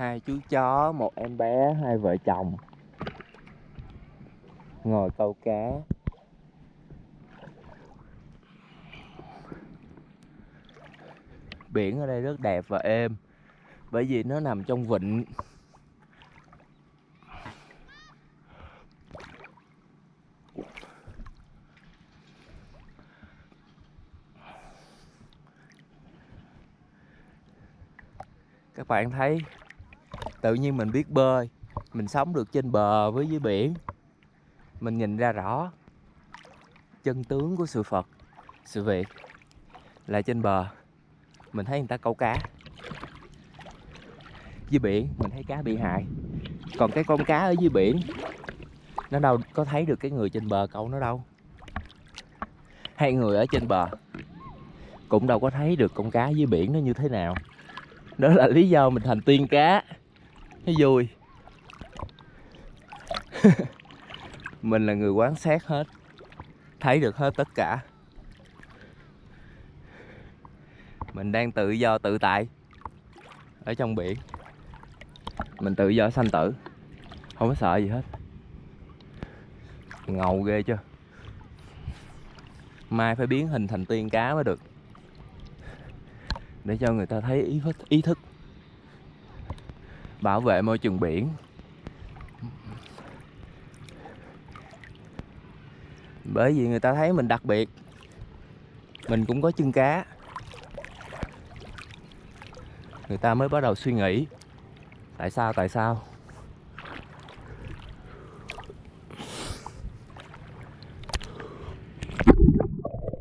hai chú chó, một em bé, hai vợ chồng. Ngồi câu cá. Biển ở đây rất đẹp và êm, bởi vì nó nằm trong vịnh. Các bạn thấy tự nhiên mình biết bơi, mình sống được trên bờ với dưới biển. Mình nhìn ra rõ chân tướng của sự phật, sự việc là trên bờ. Mình thấy người ta câu cá. Dưới biển, mình thấy cá bị hại. Còn cái con cá ở dưới biển, nó đâu có thấy được cái người trên bờ câu nó đâu. Hai người ở trên bờ cũng đâu có thấy được con cá dưới biển nó như thế nào. Đó là lý do mình thành tiên cá nó vui. Mình là người quan sát hết. Thấy được hết tất cả. Mình đang tự do tự tại ở trong biển. Mình tự do sanh tử. Không có sợ gì hết. Ngầu ghê chưa? Mai phải biến hình thành tiên cá mới được. Để cho người ta thấy ý thức ý thức bảo vệ môi trường biển. Bởi vì người ta thấy mình đặc biệt. Mình cũng có chân cá. Người ta mới bắt đầu suy nghĩ. Tại sao tại sao?